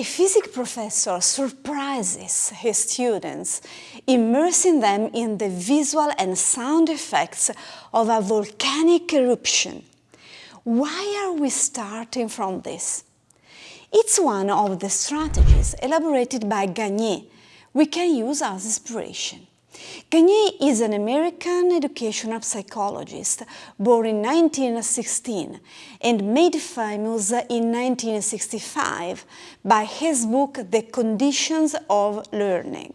A physics professor surprises his students, immersing them in the visual and sound effects of a volcanic eruption. Why are we starting from this? It's one of the strategies elaborated by Gagné we can use as inspiration. Gagné is an American educational psychologist born in 1916 and made famous in 1965 by his book The Conditions of Learning.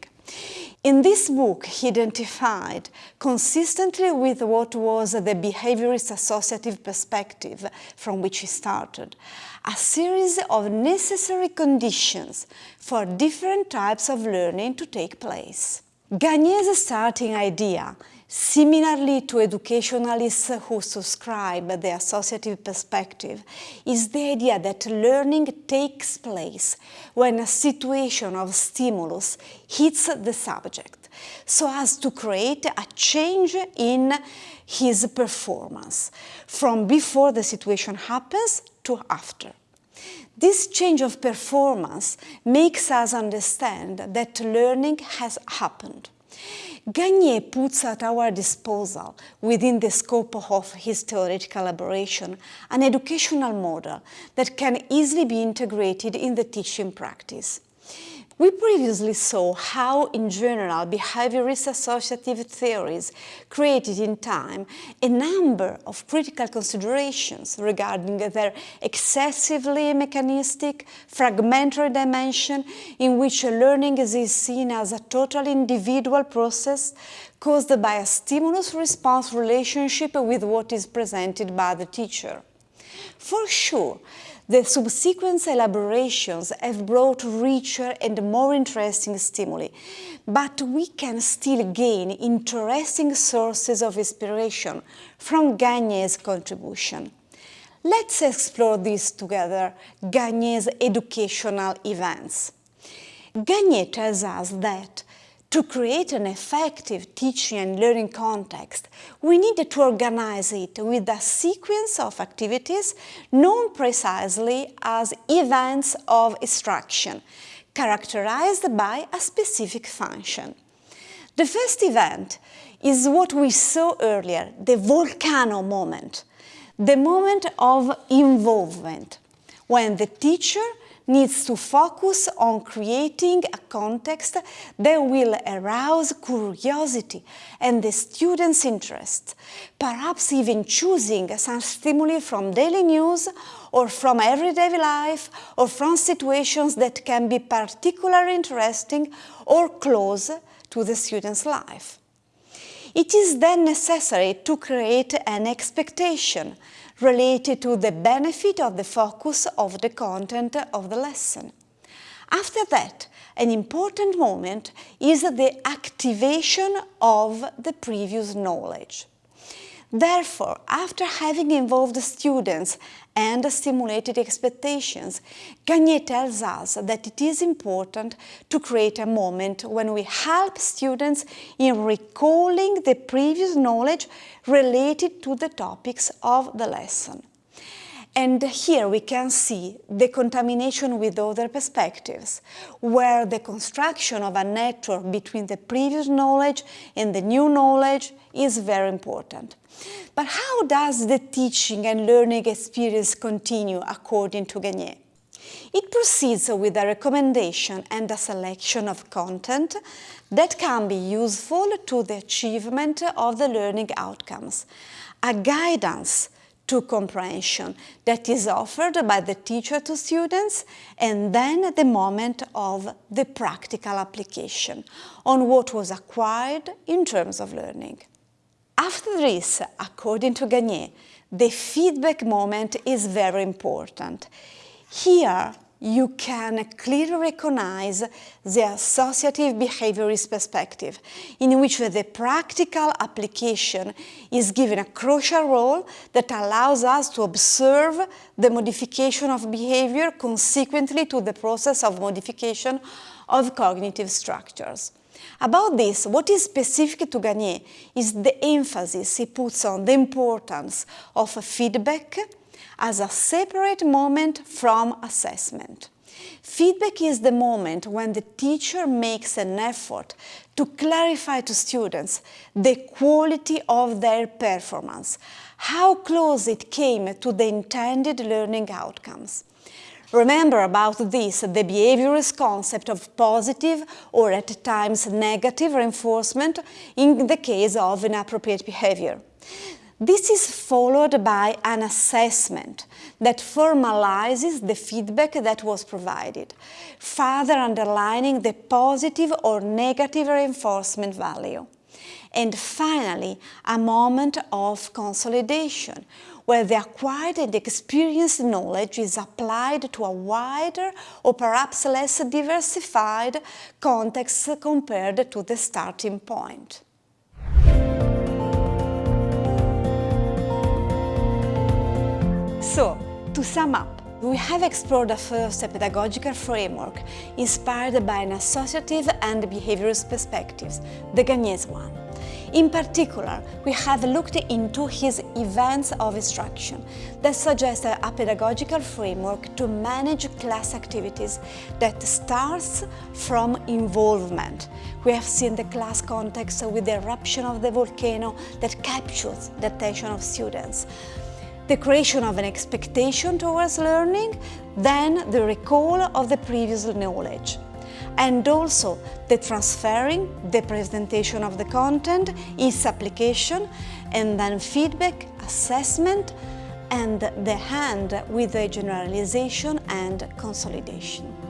In this book, he identified, consistently with what was the behaviorist associative perspective from which he started, a series of necessary conditions for different types of learning to take place. Gagné's starting idea, similarly to educationalists who subscribe the associative perspective, is the idea that learning takes place when a situation of stimulus hits the subject, so as to create a change in his performance, from before the situation happens to after. This change of performance makes us understand that learning has happened. Gagné puts at our disposal, within the scope of his theoretical elaboration, an educational model that can easily be integrated in the teaching practice. We previously saw how, in general, behaviorist associative theories created in time a number of critical considerations regarding their excessively mechanistic, fragmentary dimension in which learning is seen as a totally individual process caused by a stimulus-response relationship with what is presented by the teacher. For sure, the subsequent elaborations have brought richer and more interesting stimuli, but we can still gain interesting sources of inspiration from Gagné's contribution. Let's explore this together, Gagné's educational events. Gagné tells us that to create an effective teaching and learning context, we need to organize it with a sequence of activities known precisely as events of instruction, characterized by a specific function. The first event is what we saw earlier, the volcano moment, the moment of involvement, when the teacher needs to focus on creating a context that will arouse curiosity and the student's interest, perhaps even choosing some stimuli from daily news or from everyday life or from situations that can be particularly interesting or close to the student's life. It is then necessary to create an expectation related to the benefit of the focus of the content of the lesson. After that, an important moment is the activation of the previous knowledge. Therefore, after having involved students and stimulated expectations, Gagné tells us that it is important to create a moment when we help students in recalling the previous knowledge related to the topics of the lesson. And here we can see the contamination with other perspectives, where the construction of a network between the previous knowledge and the new knowledge is very important. But how does the teaching and learning experience continue according to Gagné? It proceeds with a recommendation and a selection of content that can be useful to the achievement of the learning outcomes, a guidance to comprehension that is offered by the teacher to students and then the moment of the practical application on what was acquired in terms of learning. After this, according to Gagné, the feedback moment is very important. Here, you can clearly recognize the associative behaviorist perspective, in which the practical application is given a crucial role that allows us to observe the modification of behavior consequently to the process of modification of cognitive structures. About this, what is specific to Gagné is the emphasis he puts on the importance of feedback, as a separate moment from assessment. Feedback is the moment when the teacher makes an effort to clarify to students the quality of their performance, how close it came to the intended learning outcomes. Remember about this the behaviorist concept of positive or at times negative reinforcement in the case of inappropriate behavior. This is followed by an assessment that formalizes the feedback that was provided, further underlining the positive or negative reinforcement value. And finally, a moment of consolidation, where the acquired and experienced knowledge is applied to a wider or perhaps less diversified context compared to the starting point. So, to sum up, we have explored a first pedagogical framework inspired by an associative and behaviorist perspectives, the Gagné's one. In particular, we have looked into his events of instruction that suggest a pedagogical framework to manage class activities that starts from involvement. We have seen the class context with the eruption of the volcano that captures the attention of students the creation of an expectation towards learning, then the recall of the previous knowledge. And also the transferring, the presentation of the content, its application, and then feedback, assessment, and the hand with the generalization and consolidation.